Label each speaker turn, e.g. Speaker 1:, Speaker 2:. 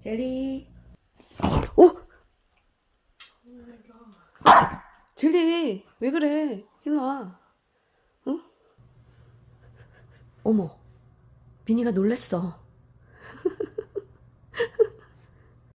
Speaker 1: 젤리. 오! 젤리, 왜 그래? 일로 와. 응? 어머, 비니가 놀랬어.